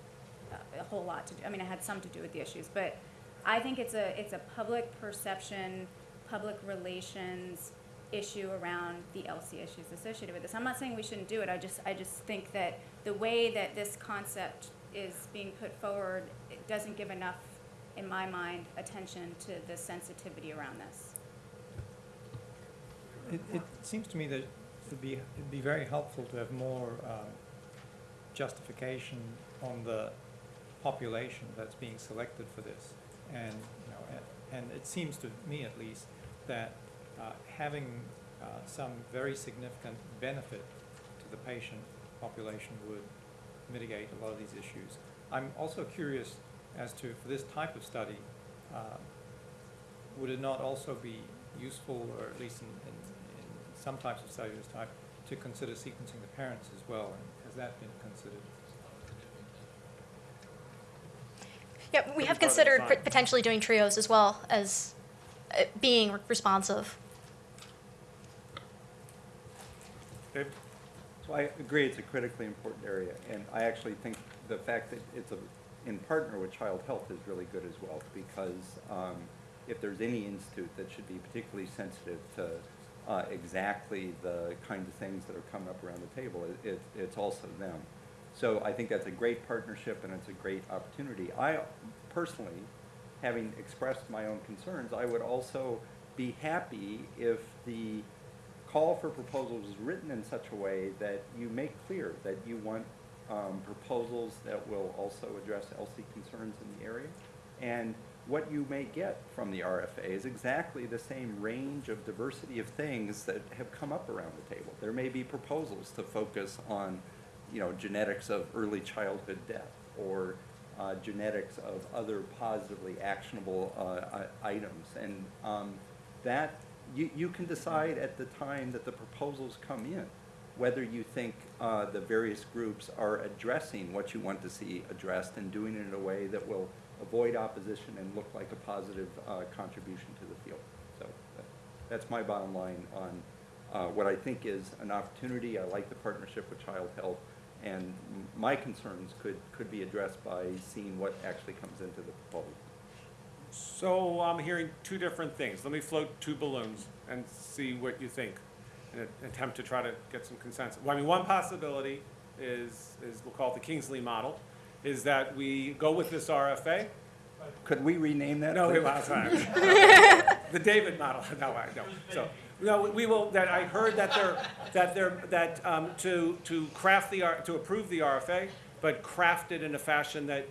uh, a whole lot to do, I mean, it had some to do with the issues, but I think it's a, it's a public perception, public relations issue around the ELSI issues associated with this. I'm not saying we shouldn't do it, I just, I just think that the way that this concept is being put forward, it doesn't give enough, in my mind, attention to the sensitivity around this. It, it seems to me that it'd be, it'd be very helpful to have more um, justification on the population that's being selected for this. And, you know, and, and it seems to me at least that uh, having uh, some very significant benefit to the patient population would mitigate a lot of these issues. I'm also curious as to, for this type of study, uh, would it not also be useful, or at least in, in, in some types of study of type, to consider sequencing the parents as well? And has that been considered? Yeah, we have be part of the considered potentially doing trios as well as uh, being responsive. Dave? So I agree, it's a critically important area, and I actually think the fact that it's a, in partner with Child Health is really good as well, because um, if there's any institute that should be particularly sensitive to uh, exactly the kind of things that are coming up around the table, it, it, it's also them. So I think that's a great partnership and it's a great opportunity. I personally, having expressed my own concerns, I would also be happy if the call for proposals is written in such a way that you make clear that you want um, proposals that will also address ELSI concerns in the area. And what you may get from the RFA is exactly the same range of diversity of things that have come up around the table. There may be proposals to focus on, you know, genetics of early childhood death or uh, genetics of other positively actionable uh, items. And um, that, you, you can decide at the time that the proposals come in whether you think uh, the various groups are addressing what you want to see addressed and doing it in a way that will avoid opposition and look like a positive uh, contribution to the field. So that's my bottom line on uh, what I think is an opportunity. I like the partnership with Child Health, and my concerns could, could be addressed by seeing what actually comes into the proposal. So I'm hearing two different things. Let me float two balloons and see what you think in an attempt to try to get some consensus. Well, I mean, one possibility is, is we'll call it the Kingsley model, is that we go with this RFA. Could we rename that? No, it was, the David model, no, I, no. So, no, we will, that, I heard that they're, that they're, that, um, to, to craft the, R- to approve the RFA, but craft it in a fashion that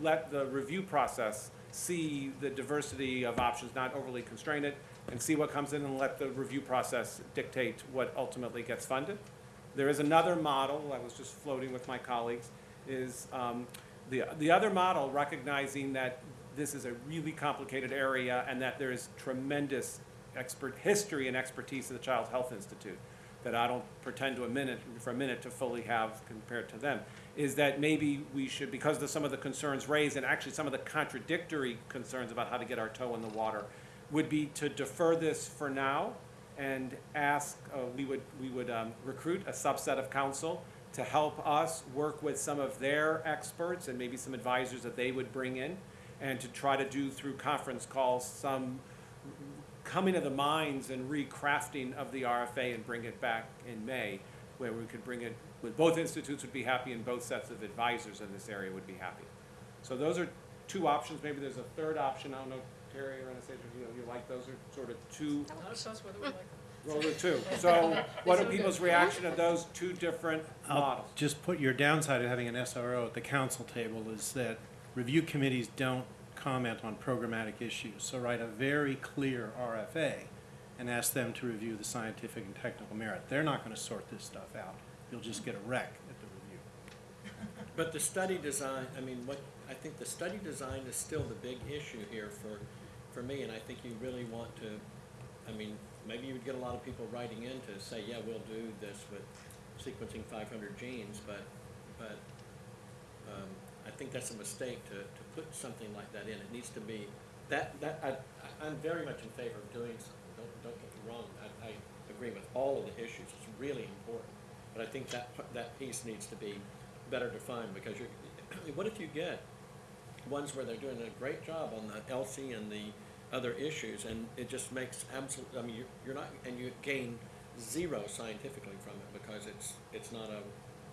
let the review process see the diversity of options, not overly constrain it, and see what comes in and let the review process dictate what ultimately gets funded. There is another model, I was just floating with my colleagues, is um, the, the other model recognizing that this is a really complicated area and that there is tremendous expert history and expertise at the Child Health Institute. that I don't pretend to a minute, for a minute to fully have compared to them, is that maybe we should, because of some of the concerns raised, and actually some of the contradictory concerns about how to get our toe in the water, would be to defer this for now and ask, uh, we would, we would um, recruit a subset of council to help us work with some of their experts and maybe some advisors that they would bring in, and to try to do through conference calls some coming to the minds and recrafting of the RFA and bring it back in May, where we could bring it, with both institutes would be happy and both sets of advisors in this area would be happy. So those are two options, maybe there's a third option, I don't know, Terry or Anastasia, you you like, those are sort of two, us, whether we like them. Those are two. So what are people's reaction to those two different I'll models? just put your downside of having an SRO at the council table is that review committees don't comment on programmatic issues. So write a very clear RFA and ask them to review the scientific and technical merit. They're not gonna sort this stuff out. You'll just get a wreck at the review. But the study design, I mean, what, I think the study design is still the big issue here for, for me, and I think you really want to, I mean, maybe you would get a lot of people writing in to say, yeah, we'll do this with sequencing five hundred genes, but, but, um, I think that's a mistake to, to put something like that in. It needs to be, that, that, I- I'm very much in favor of doing something, don't, don't get me wrong, I, I agree with all of the issues, it's really important. But I think that, that piece needs to be better defined, because you're, what if you get ones where they're doing a great job on the ELSI and the other issues, and it just makes absolute, I mean, you're, you're not, and you gain zero scientifically from it, because it's, it's not a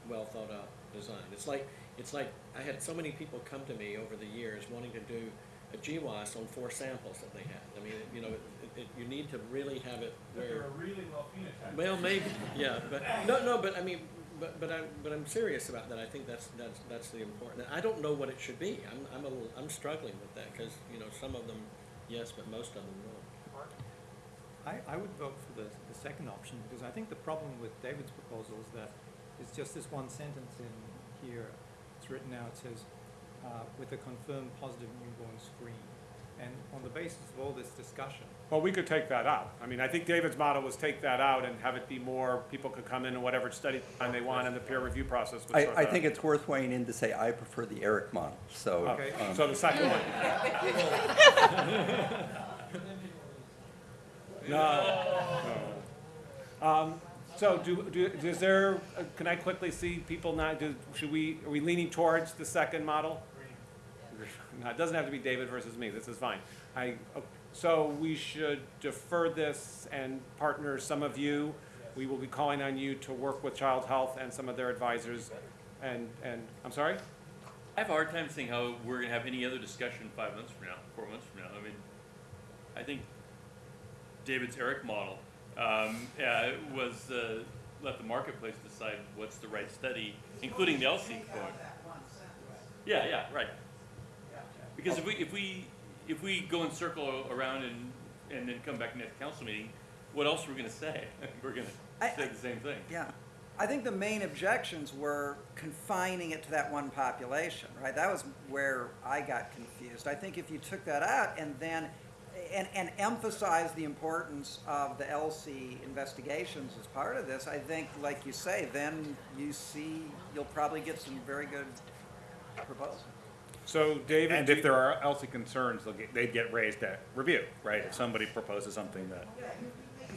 well thought out design. It's like, it's like, I had so many people come to me over the years wanting to do a GWAS on four samples that they had. I mean, you know, it, it, you need to really have it where. really low phenotype. Well, maybe, yeah, but, no, no, but I mean, but, but I'm, but I'm serious about that, I think that's, that's, that's the important, I don't know what it should be, I'm, I'm a little, I'm struggling with that, cause, you know, some of them, yes, but most of them no. I, I would vote for the, the second option, because I think the problem with David's proposal is that it's just this one sentence in here. It's written out, it says, uh, with a confirmed positive newborn screen. And on the basis of all this discussion, Well, we could take that out. I mean, I think David's model was take that out and have it be more, people could come in and whatever study time they want and the peer review process would I, sort I that think it's worth weighing in to say, I prefer the Eric model, so. Okay, um, so the second one. No. no. Um, so do, do, is there, uh, can I quickly see people not, do, should we, are we leaning towards the second model? No, it doesn't have to be David versus me, this is fine. I, so we should defer this and partner some of you. We will be calling on you to work with Child Health and some of their advisors and, and, I'm sorry? I have a hard time seeing how we're gonna have any other discussion five months from now, four months from now. I mean, I think David's Eric model, um, yeah, was, uh, let the marketplace decide what's the right study, including the ELSI code. Yeah, yeah, right. Because if we, if we, if we go and circle around and, and then come back next council meeting, what else are we gonna say? We're gonna I- say the same thing. Yeah. I think the main objections were confining it to that one population, right? That was where I got confused. I think if you took that out and then, and, and emphasize the importance of the ELSI investigations as part of this, I think, like you say, then you see, you'll probably get some very good proposals. So David. And do if you- there are ELSI concerns, they'll get, they'd get raised at review, right? If somebody proposes something that.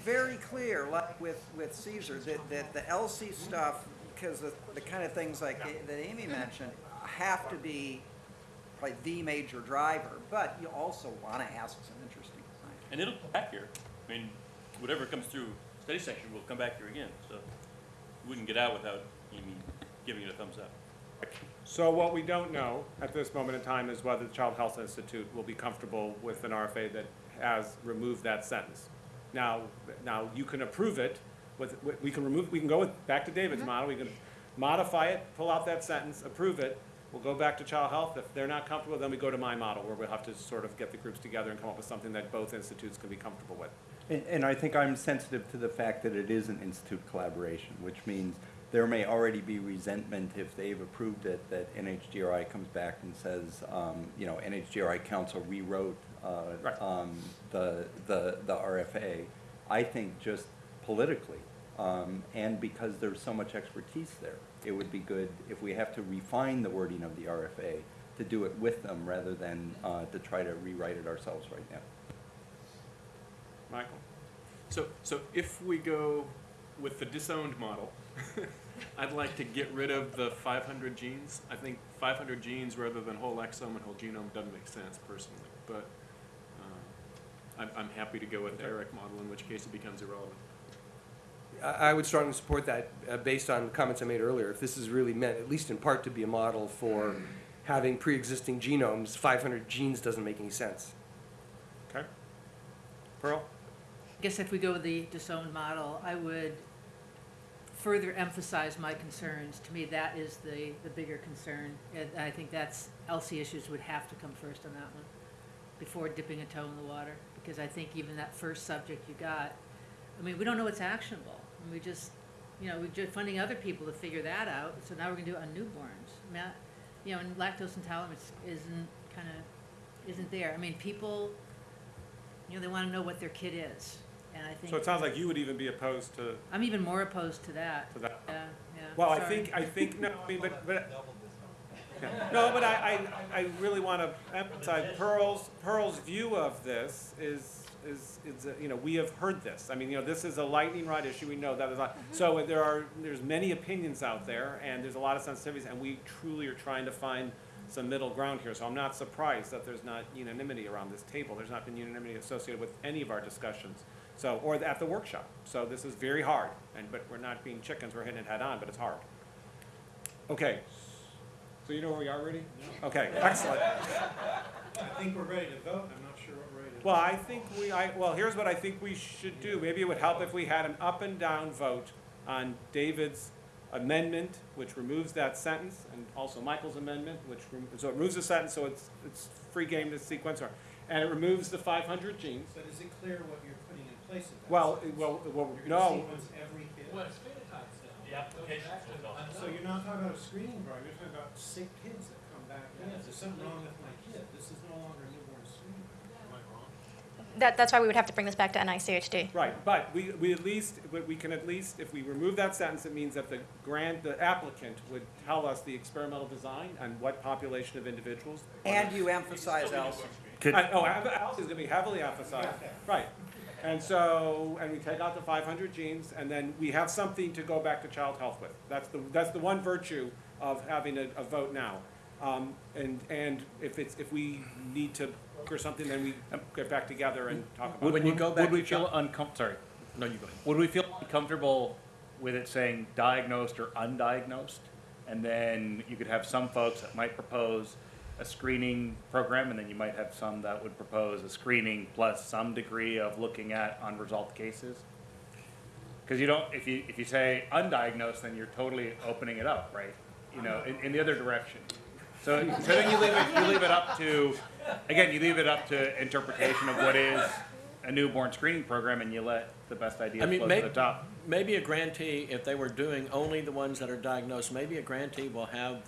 very clear, like with, with CSER, that, that the ELSI stuff, because the, the kind of things like a- that Amy mentioned, have to be like the major driver, but you also want to ask some interesting questions. And it'll come back here. I mean, whatever comes through study section will come back here again, so we wouldn't get out without Amy giving it a thumbs up. So what we don't know at this moment in time is whether the Child Health Institute will be comfortable with an RFA that has removed that sentence. Now, now you can approve it with, we can remove, we can go with, back to David's mm-hmm. model, we can modify it, pull out that sentence, approve it. We'll go back to Child Health. If they're not comfortable, then we go to my model where we'll have to sort of get the groups together and come up with something that both institutes can be comfortable with. And, and I think I'm sensitive to the fact that it is an institute collaboration, which means there may already be resentment if they've approved it, that NHGRI comes back and says, um, you know, NHGRI council rewrote, uh, Right. um, the, the, the RFA. I think just politically, Um, and because there's so much expertise there, it would be good if we have to refine the wording of the RFA to do it with them rather than, uh, to try to rewrite it ourselves right now. Michael? So, so if we go with the disowned model, I'd like to get rid of the five hundred genes. I think five hundred genes rather than whole exome and whole genome doesn't make sense personally, but, uh, I'm, I'm happy to go with the Eric model, in which case it becomes irrelevant. I, I would strongly support that, uh, based on comments I made earlier. If this is really meant, at least in part, to be a model for having pre-existing genomes, five hundred genes doesn't make any sense. Okay. Pearl? I guess if we go with the disowned model, I would further emphasize my concerns. To me, that is the, the bigger concern. And I think that's, ELSI issues would have to come first on that one, before dipping a toe in the water. Because I think even that first subject you got, I mean, we don't know what's actionable. And we just, you know, we're just funding other people to figure that out, so now we're gonna do it on newborns. I mean, I- you know, and lactose intolerance isn't kinda, isn't there. I mean, people, you know, they wanna know what their kid is. And I think. So it sounds like you would even be opposed to, I'm even more opposed to that. to that. Yeah, yeah. Well, I sorry. think, I think, no, I mean, but, but. Yeah. No, but I, I, I really want to emphasize Pearl's, Pearl's view of this is, is, is, uh, you know, we have heard this. I mean, you know, this is a lightning rod issue, we know that is not, so there are, there's many opinions out there, and there's a lot of sensitivities, and we truly are trying to find some middle ground here, so I'm not surprised that there's not unanimity around this table. There's not been unanimity associated with any of our discussions, so, or at the workshop. So this is very hard, and, but we're not being chickens, we're hitting it head on, but it's hard. Okay, so you know where we are, Rudy? Okay, excellent. I think we're ready to vote, I'm not sure what we're ready to. Well, I think we, I, well, here's what I think we should do. Maybe it would help if we had an up and down vote on David's amendment, which removes that sentence, and also Michael's amendment, which, rem- so it removes the sentence, so it's, it's free game to sequence, or- and it removes the five hundred genes. But is it clear what you're place of that? Well, sentence? well, well, You're gonna no, sequence every kid? it's phenotypes now. The application is all. So you're not talking about a screening program, you're talking about sick kids that come back in. If there's something wrong with my kid, this is no longer a newborn screening program. Am I wrong? That, that's why we would have to bring this back to NICHD. right, but we, we at least, we we can at least, if we remove that sentence, it means that the grant, the applicant would tell us the experimental design and what population of individuals. And you emphasize ELSI. Could- I- Oh, ELSI is gonna be heavily emphasized, right. And so, and we take out the five hundred genes, and then we have something to go back to child health with. That's the, that's the one virtue of having a, a vote now. Um, and, and if it's, if we need to, or something, then we get back together and talk about it. When you go back Would we feel child- uncom, sorry, No, you go ahead. would we feel uncomfortable with it saying diagnosed or undiagnosed? And then you could have some folks that might propose a screening program, and then you might have some that would propose a screening plus some degree of looking at unresolved cases? Because you don't, if you, if you say undiagnosed, then you're totally opening it up, right? You know, in, in the other direction. So, so then you leave it, you leave it up to, again, you leave it up to interpretation of what is a newborn screening program, and you let the best I ideas mean, float to the top. maybe a grantee, if they were doing only the ones that are diagnosed, maybe a grantee will have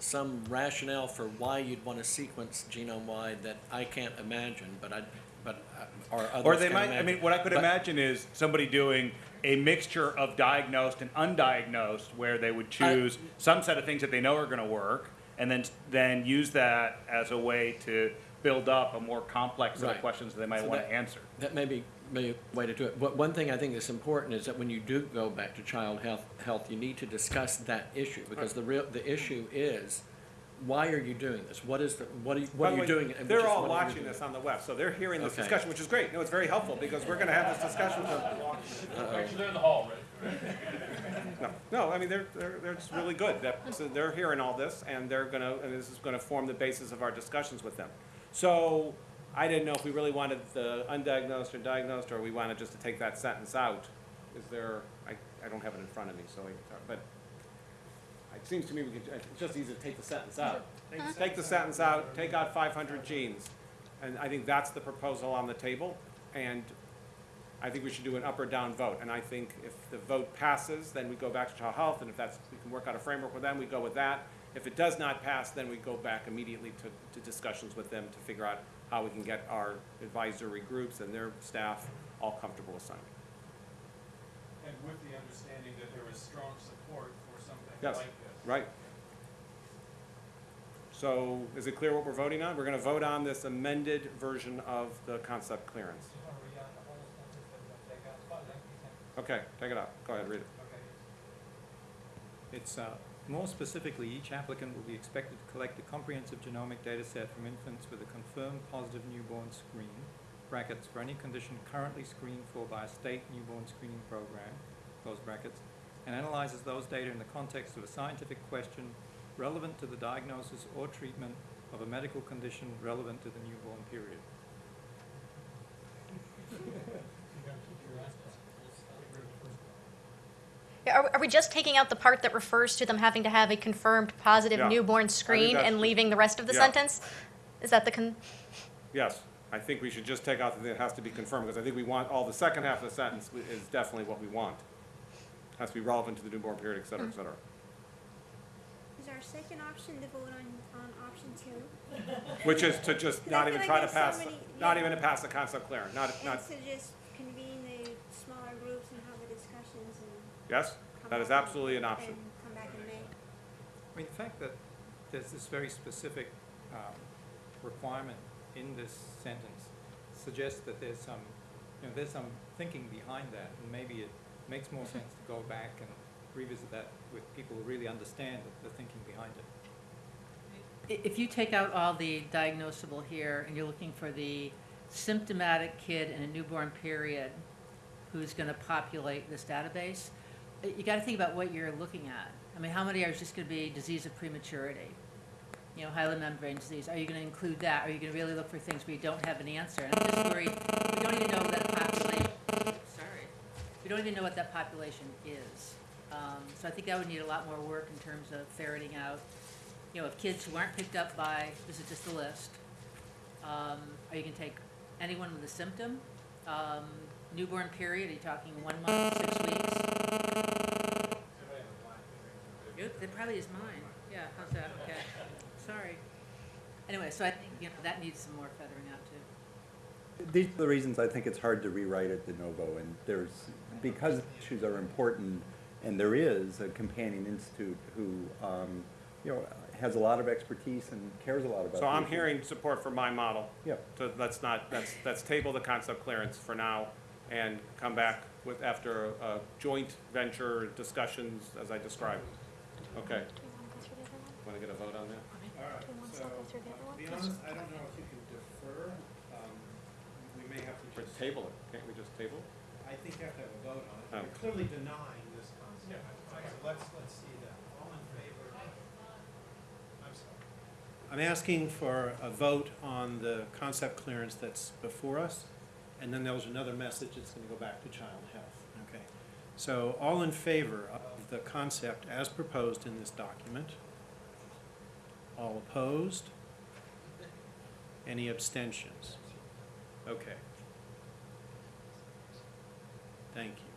some rationale for why you'd want to sequence genome-wide that I can't imagine, but I, but, uh, or others Or they can might, I imagine. mean, what I could But- imagine is somebody doing a mixture of diagnosed and undiagnosed, where they would choose some set of things that they know are gonna work, and then, then use that as a way to build up a more complex set of Right. questions that they might So wanna that- answer. That may be, may be a way to do it. But one thing I think is important is that when you do go back to child health, health, you need to discuss that issue, because the real, the issue is, why are you doing this? What is the, what are you, what are you way, doing? and which They're is all what are you watching this on the web, so they're hearing this Okay. discussion, which is great. No, it's very helpful, because we're gonna have this discussion with them. Actually, they're in the hall, right? No, no, I mean, they're, they're, they're just really good. That, so they're hearing all this, and they're gonna, and this is gonna form the basis of our discussions with them. So, I didn't know if we really wanted the undiagnosed or diagnosed, or we wanted just to take that sentence out. Is there, I, I don't have it in front of me, so, I- but it seems to me we could, it's just easy to take the sentence out. Take the sentence out, take out five hundred genes, and I think that's the proposal on the table, and I think we should do an up or down vote, and I think if the vote passes, then we go back to child health, and if that's, we can work out a framework with them, we go with that. If it does not pass, then we go back immediately to, to discussions with them to figure out how we can get our advisory groups and their staff all comfortable with signing. And with the understanding that there is strong support for something Yes, like this. right. So is it clear what we're voting on? We're gonna vote on this amended version of the concept clearance. Just want to read out the whole sentence that we're gonna take out, it's quite a lengthy sentence. Okay, take it out. Go ahead, read it. Okay. It's, uh, more specifically, each applicant will be expected to collect a comprehensive genomic data set from infants with a confirmed positive newborn screen, brackets, for any condition currently screened for by a state newborn screening program, close brackets, and analyzes those data in the context of a scientific question relevant to the diagnosis or treatment of a medical condition relevant to the newborn period. Are, are we just taking out the part that refers to them having to have a confirmed positive Yeah. newborn screen that's- and leaving the rest of the yeah. sentence? Is that the con, Yes, I think we should just take out the thing that has to be confirmed, because I think we want, all the second half of the sentence is definitely what we want. Has to be relevant to the newborn period, et cetera, et mm. cetera. Is our second option to vote on, on option two? Which is to just I not feel even like try to there's so pass, many- not yeah. even to pass the concept clearance, not, And not, to just convene the smaller groups and have the discussions and yes? come That is absolutely an option. And come back in May. I mean, the fact that there's this very specific um, requirement in this sentence suggests that there's some, you know, there's some thinking behind that, and maybe it makes more sense to go back and revisit that with people who really understand the, the thinking behind it. If you take out all the diagnosable here and you're looking for the symptomatic kid in a newborn period who's gonna populate this database, you gotta think about what you're looking at. I mean, how many are just gonna be disease of prematurity? You know, hyaline membrane disease, are you gonna include that? Are you gonna really look for things where you don't have an answer? And I'm just worried, we don't even know that population, sorry, we don't even know what that population is. Um, so I think that would need a lot more work in terms of ferreting out, you know, if kids who aren't picked up by, this is just a list, um, are you gonna take anyone with a symptom? Um, newborn period, are you talking one month, six weeks? Yep, that probably is mine, yeah, how's that, okay, sorry. Anyway, so I think, you know, that needs some more feathering out too. These are the reasons I think it's hard to rewrite it de novo, and there's, because issues are important, and there is a companion institute who, um, you know, has a lot of expertise and cares a lot about. So I'm these. hearing support for my model. Yeah. So let's not, let's, let's table the concept clearance for now and come back with, after a a joint venture discussions as I described. Okay, do we want to go through the other one? want to get a vote on that? All Do right, we want to so, still go through the other to be honest, I don't know if you can defer, um, we may have to Or just. table it, can't we just table? I think you have to have a vote on it. Oh. You're clearly denying this concept. So let's, let's see that. All in favor? I'm sorry. I'm asking for a vote on the concept clearance that's before us, and then there was another message that's gonna go back to child health, okay? So all in favor of the concept as proposed in this document? All opposed? Any abstentions? Okay. Thank you.